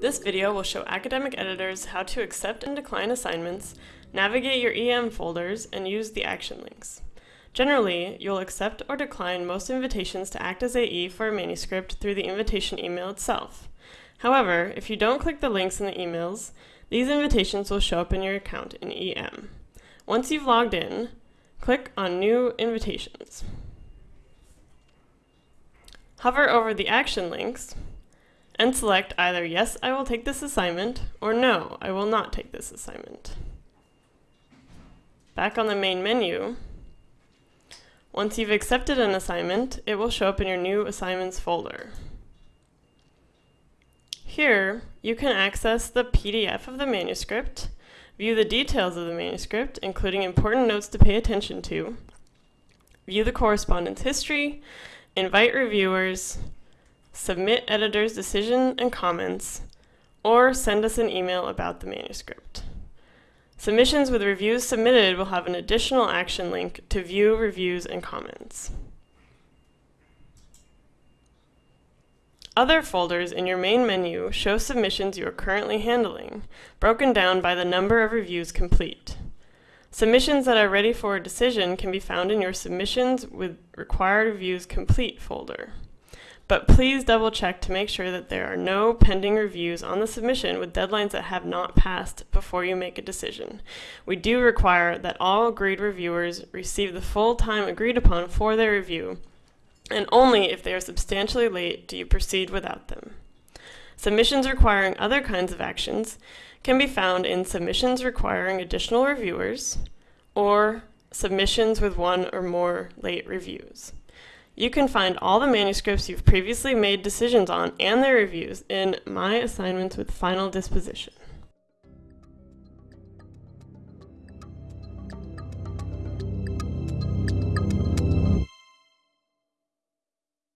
This video will show academic editors how to accept and decline assignments, navigate your EM folders, and use the action links. Generally, you'll accept or decline most invitations to act as AE for a manuscript through the invitation email itself. However, if you don't click the links in the emails, these invitations will show up in your account in EM. Once you've logged in, click on New Invitations. Hover over the action links and select either Yes, I will take this assignment or No, I will not take this assignment. Back on the main menu, once you've accepted an assignment, it will show up in your New Assignments folder. Here, you can access the PDF of the manuscript, view the details of the manuscript, including important notes to pay attention to, view the correspondence history, invite reviewers, submit editor's decision and comments, or send us an email about the manuscript. Submissions with reviews submitted will have an additional action link to view reviews and comments. Other folders in your main menu show submissions you are currently handling, broken down by the number of reviews complete. Submissions that are ready for a decision can be found in your Submissions with Required Reviews Complete folder. But please double check to make sure that there are no pending reviews on the submission with deadlines that have not passed before you make a decision. We do require that all agreed reviewers receive the full time agreed upon for their review, and only if they are substantially late do you proceed without them. Submissions requiring other kinds of actions can be found in submissions requiring additional reviewers or submissions with one or more late reviews. You can find all the manuscripts you've previously made decisions on and their reviews in My Assignments with Final Disposition.